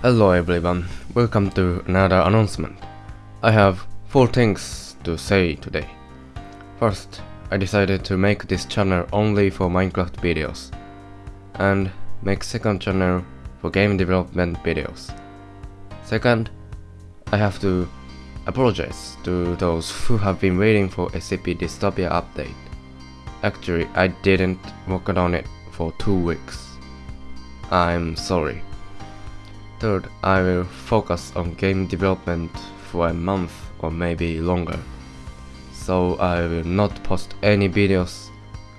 Hello everyone, welcome to another announcement. I have four things to say today. First, I decided to make this channel only for Minecraft videos, and make second channel for game development videos. Second, I have to apologize to those who have been waiting for SCP Dystopia update. Actually, I didn't work on it for two weeks. I'm sorry. Third, I will focus on game development for a month or maybe longer. So I will not post any videos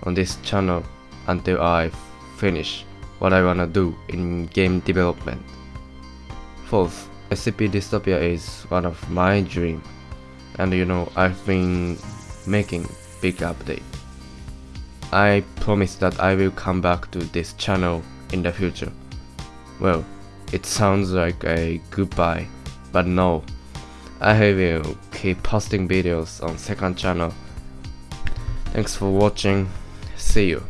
on this channel until I finish what I wanna do in game development. Fourth, SCP Dystopia is one of my dream and you know I've been making big update. I promise that I will come back to this channel in the future. Well, it sounds like a goodbye, but no. I will keep posting videos on second channel. Thanks for watching. See you.